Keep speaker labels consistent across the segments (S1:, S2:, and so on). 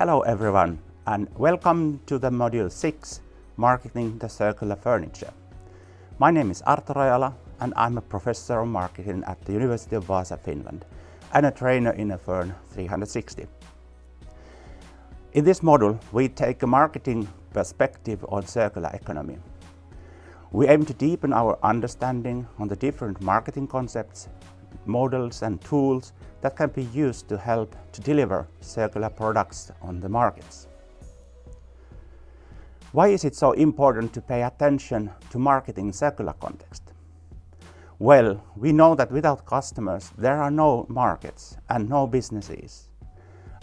S1: Hello everyone and welcome to the module 6 Marketing the Circular Furniture. My name is Arto Rajala and I'm a professor of marketing at the University of Vaasa, Finland and a trainer in a Fern 360. In this module we take a marketing perspective on circular economy. We aim to deepen our understanding on the different marketing concepts, models and tools that can be used to help to deliver circular products on the markets. Why is it so important to pay attention to marketing in circular context? Well, we know that without customers there are no markets and no businesses.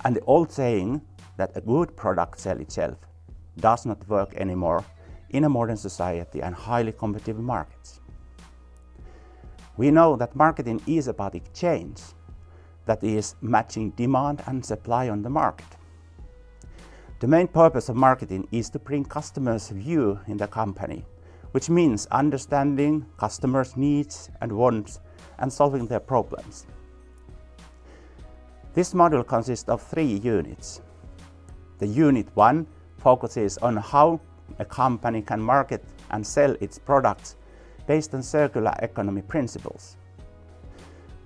S1: And the old saying that a good product sells itself does not work anymore in a modern society and highly competitive markets. We know that marketing is about exchange that is matching demand and supply on the market. The main purpose of marketing is to bring customers' view in the company, which means understanding customers' needs and wants and solving their problems. This module consists of three units. The unit 1 focuses on how a company can market and sell its products based on circular economy principles.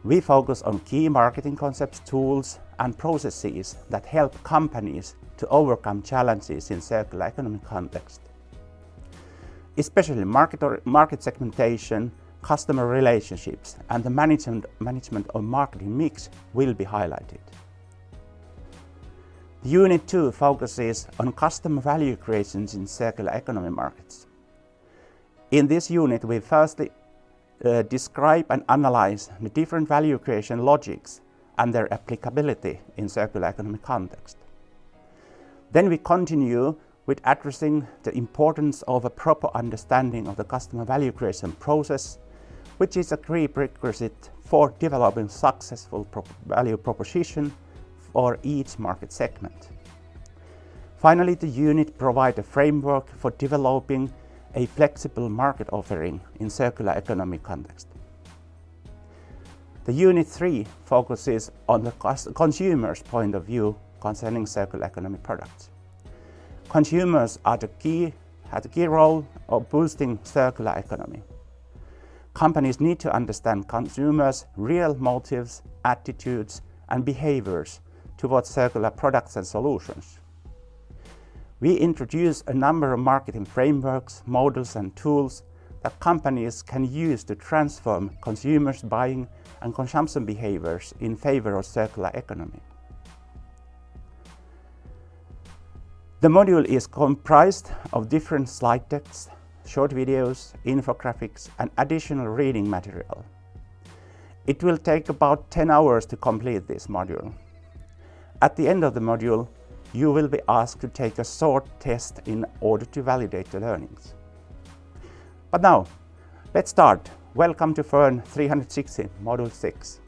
S1: We focus on key marketing concepts, tools and processes that help companies to overcome challenges in circular economy context. Especially market, market segmentation, customer relationships and the management, management of marketing mix will be highlighted. Unit 2 focuses on customer value creations in circular economy markets. In this unit, we firstly uh, describe and analyze the different value creation logics and their applicability in circular economy context. Then we continue with addressing the importance of a proper understanding of the customer value creation process, which is a prerequisite for developing successful value proposition for each market segment. Finally, the unit provides a framework for developing a flexible market offering in circular economy context. The Unit 3 focuses on the consumer's point of view concerning circular economy products. Consumers are the key, have the key role of boosting circular economy. Companies need to understand consumers' real motives, attitudes and behaviors towards circular products and solutions. We introduce a number of marketing frameworks, models and tools that companies can use to transform consumers' buying and consumption behaviors in favor of circular economy. The module is comprised of different slide decks, short videos, infographics and additional reading material. It will take about 10 hours to complete this module. At the end of the module, you will be asked to take a short test in order to validate the learnings. But now, let's start. Welcome to FURN360, Module 6.